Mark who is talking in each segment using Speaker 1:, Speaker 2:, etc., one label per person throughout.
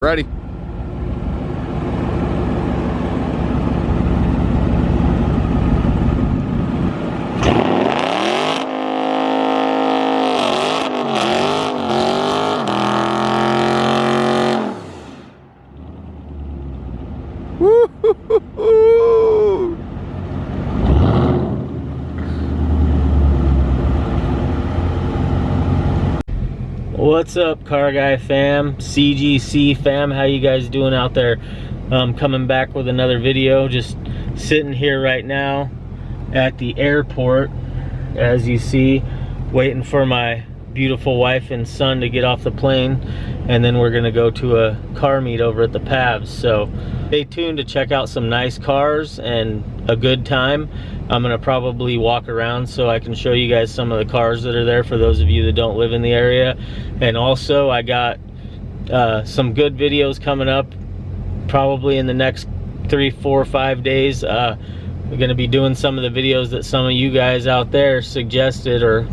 Speaker 1: Ready.
Speaker 2: What's up, car guy fam, CGC fam? How you guys doing out there? Um, coming back with another video. Just sitting here right now at the airport, as you see, waiting for my beautiful wife and son to get off the plane, and then we're gonna go to a car meet over at the Pavs. So stay tuned to check out some nice cars and a good time. I'm gonna probably walk around so I can show you guys some of the cars that are there for those of you that don't live in the area. And also I got uh, some good videos coming up probably in the next three, four, five days. Uh, we're gonna be doing some of the videos that some of you guys out there suggested or,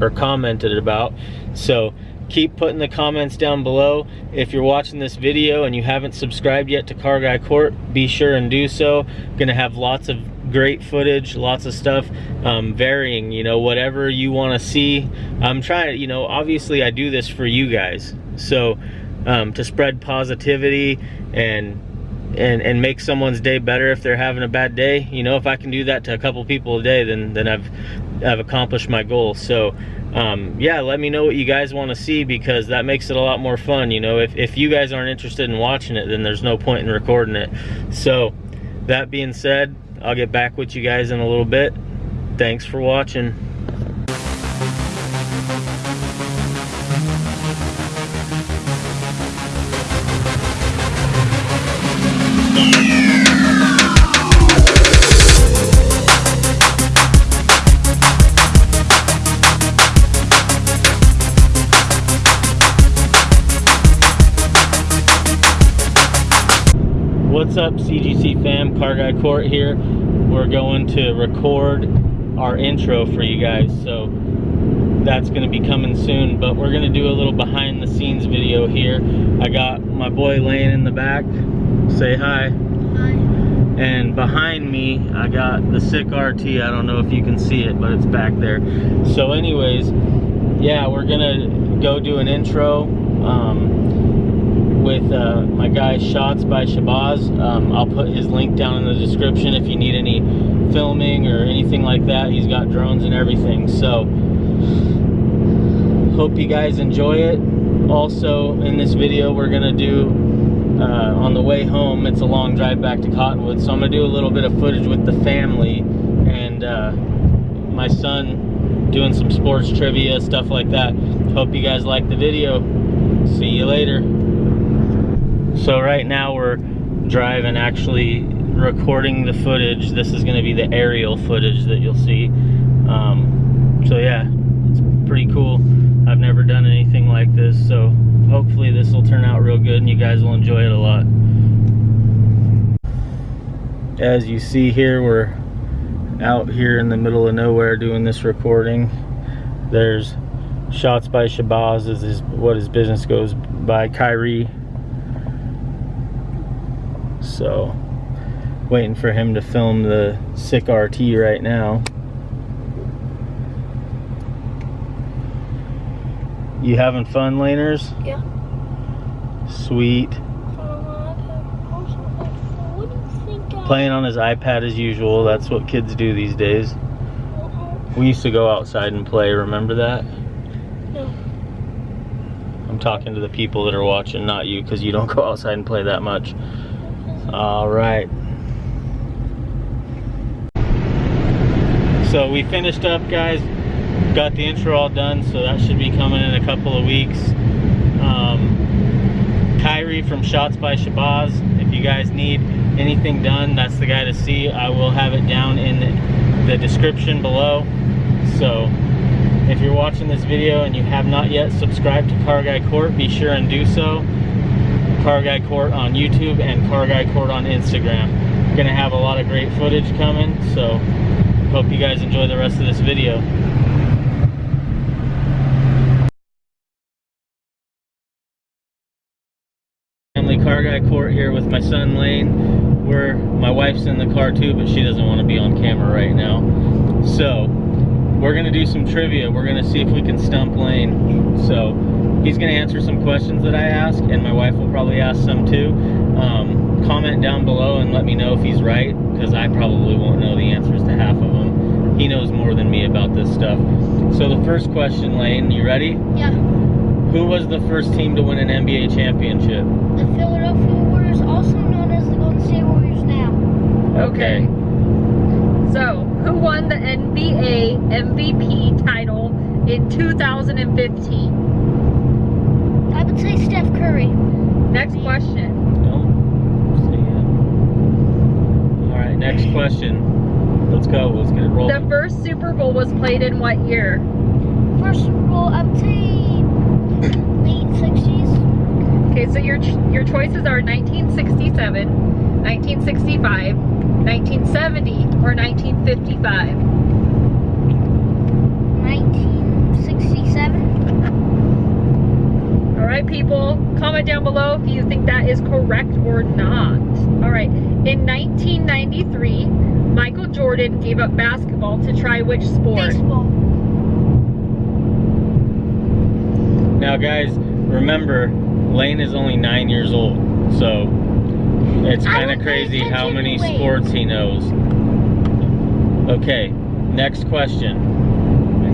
Speaker 2: or commented about. So keep putting the comments down below. If you're watching this video and you haven't subscribed yet to Car Guy Court, be sure and do so. Gonna have lots of great footage, lots of stuff, um, varying, you know, whatever you want to see. I'm trying you know, obviously I do this for you guys. So um, to spread positivity and and and make someone's day better if they're having a bad day you know if i can do that to a couple people a day then then i've i've accomplished my goal so um, yeah let me know what you guys want to see because that makes it a lot more fun you know if, if you guys aren't interested in watching it then there's no point in recording it so that being said I'll get back with you guys in a little bit. Thanks for watching. What's up CGC fam, Car Guy Court here. We're going to record our intro for you guys, so that's gonna be coming soon, but we're gonna do a little behind the scenes video here. I got my boy laying in the back, say hi.
Speaker 3: Hi.
Speaker 2: And behind me, I got the sick RT, I don't know if you can see it, but it's back there. So anyways, yeah, we're gonna go do an intro. Um, with uh, my guy Shots by Shabazz. Um, I'll put his link down in the description if you need any filming or anything like that. He's got drones and everything. So hope you guys enjoy it. Also in this video we're gonna do uh, on the way home, it's a long drive back to Cottonwood, so I'm gonna do a little bit of footage with the family and uh, my son doing some sports trivia, stuff like that. Hope you guys like the video. See you later. So right now we're driving actually recording the footage. This is going to be the aerial footage that you'll see. Um, so yeah, it's pretty cool. I've never done anything like this, so hopefully this will turn out real good and you guys will enjoy it a lot. As you see here, we're out here in the middle of nowhere doing this recording. There's Shots by Shabazz is his, what his business goes by, Kyrie so waiting for him to film the sick RT right now. You having fun laners?
Speaker 3: Yeah.
Speaker 2: Sweet. Playing on his iPad as usual that's what kids do these days. We used to go outside and play remember that?
Speaker 3: No.
Speaker 2: I'm talking to the people that are watching not you because you don't go outside and play that much all right. So we finished up, guys. Got the intro all done, so that should be coming in a couple of weeks. Um, Kyrie from Shots by Shabazz. If you guys need anything done, that's the guy to see. I will have it down in the description below. So if you're watching this video and you have not yet subscribed to Car Guy Court, be sure and do so. Car Guy Court on YouTube and Car Guy Court on Instagram. Gonna have a lot of great footage coming, so hope you guys enjoy the rest of this video. Family Car Guy Court here with my son Lane. We're, my wife's in the car too, but she doesn't want to be on camera right now. So, we're gonna do some trivia. We're gonna see if we can stump Lane. So, he's gonna answer some questions that I ask, and my wife will probably ask some too. Um, comment down below and let me know if he's right, because I probably won't know the answers to half of them. He knows more than me about this stuff. So the first question, Lane, you ready?
Speaker 1: Yeah.
Speaker 2: Who was the first team to win an NBA championship?
Speaker 1: The Philadelphia Warriors, also known as the Golden State Warriors now.
Speaker 3: Okay. So, who won the NBA MVP title in 2015?
Speaker 1: I would say Steph Curry.
Speaker 3: Next question.
Speaker 2: Don't say it. All right, next question. Let's go. Let's get it rolling.
Speaker 3: The first Super Bowl was played in what year?
Speaker 1: First Super Bowl, I would say late 60s.
Speaker 3: Okay, so your your choices are 1967, 1965, 1970, or 1955.
Speaker 1: 1967.
Speaker 3: All right, people, comment down below if you think that is correct or not. All right, in 1993, Michael Jordan gave up basketball to try which sport?
Speaker 1: Baseball.
Speaker 2: Now, guys, remember, Lane is only nine years old, so it's kind of crazy how many
Speaker 1: to weight.
Speaker 2: sports he knows. Okay, next question.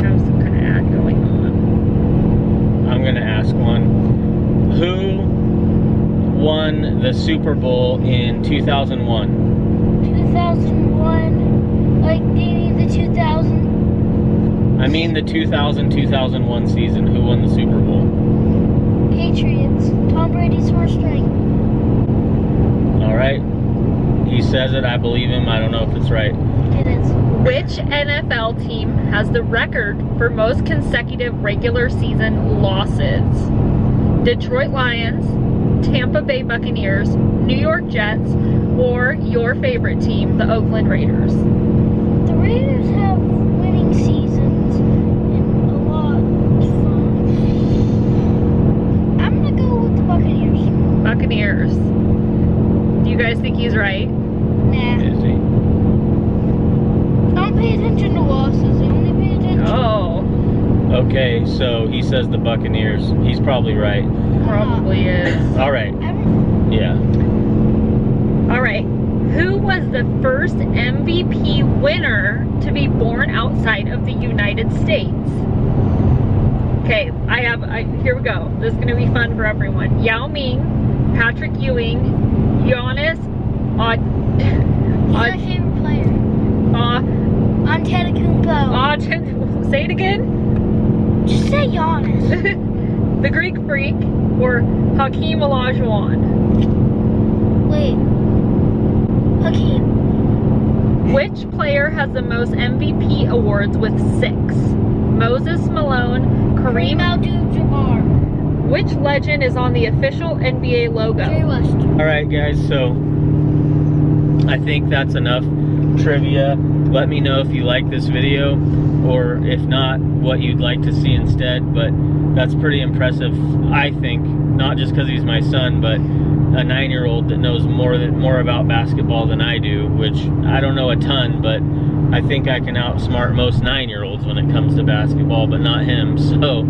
Speaker 3: I have some kind of ad going on.
Speaker 2: I'm gonna ask one. Who won the Super Bowl in 2001?
Speaker 1: 2001. Like, maybe the 2000.
Speaker 2: I mean the 2000-2001 season. Who won the Super Bowl?
Speaker 1: Patriots. Tom Brady's first ring.
Speaker 2: All right. He says it. I believe him. I don't know if it's right.
Speaker 1: It is.
Speaker 3: Which NFL team has the record for most consecutive regular season losses? Detroit Lions, Tampa Bay Buccaneers, New York Jets, or your favorite team, the Oakland Raiders?
Speaker 1: The Raiders have winning seasons and a lot of fun. I'm gonna go with the Buccaneers.
Speaker 3: Buccaneers. Do you guys think he's right?
Speaker 1: Nah.
Speaker 2: Is he?
Speaker 1: Don't pay attention to losses. Only pay attention.
Speaker 3: Oh,
Speaker 2: Okay, so he says the Buccaneers. He's probably right.
Speaker 3: probably is.
Speaker 2: All right. Yeah.
Speaker 3: All right. Who was the first MVP winner to be born outside of the United States? Okay, I have, I, here we go. This is going to be fun for everyone. Yao Ming, Patrick Ewing, Giannis, Ad,
Speaker 1: he's my
Speaker 3: Ad,
Speaker 1: favorite player.
Speaker 3: uh,
Speaker 1: Antetokounmpo.
Speaker 3: Ad, say it again.
Speaker 1: Just say Giannis.
Speaker 3: the Greek Freak, or Hakeem Olajuwon.
Speaker 1: Wait. Hakeem.
Speaker 3: Which player has the most MVP awards with six? Moses Malone,
Speaker 1: Kareem
Speaker 3: Kareem.
Speaker 1: Abdul-Jabbar.
Speaker 3: Which legend is on the official NBA
Speaker 1: Jerry
Speaker 3: logo?
Speaker 1: West.
Speaker 2: All right, guys. So I think that's enough trivia. Let me know if you like this video, or if not, what you'd like to see instead. But that's pretty impressive, I think. Not just because he's my son, but a nine-year-old that knows more that more about basketball than I do, which I don't know a ton, but I think I can outsmart most nine-year-olds when it comes to basketball, but not him. So,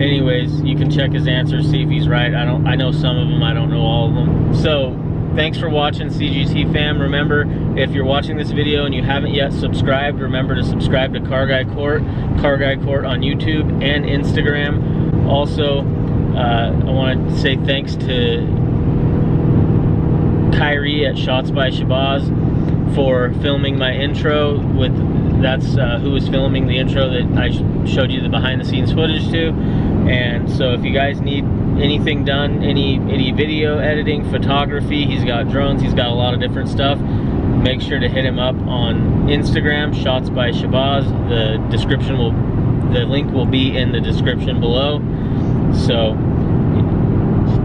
Speaker 2: anyways, you can check his answers, see if he's right. I don't. I know some of them. I don't know all of them. So, thanks for watching, CGC fam. Remember, if you're watching this video and you haven't yet subscribed, remember to subscribe to Car Guy Court, Car Guy Court on YouTube and Instagram. Also, uh, I want to say thanks to Kyrie at Shots by Shabazz for filming my intro with that's uh, who was filming the intro that I showed you the behind the scenes footage to and so if you guys need anything done any any video editing photography he's got drones he's got a lot of different stuff make sure to hit him up on Instagram Shots by Shabazz. The description will the link will be in the description below. So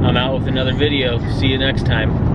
Speaker 2: I'm out with another video. See you next time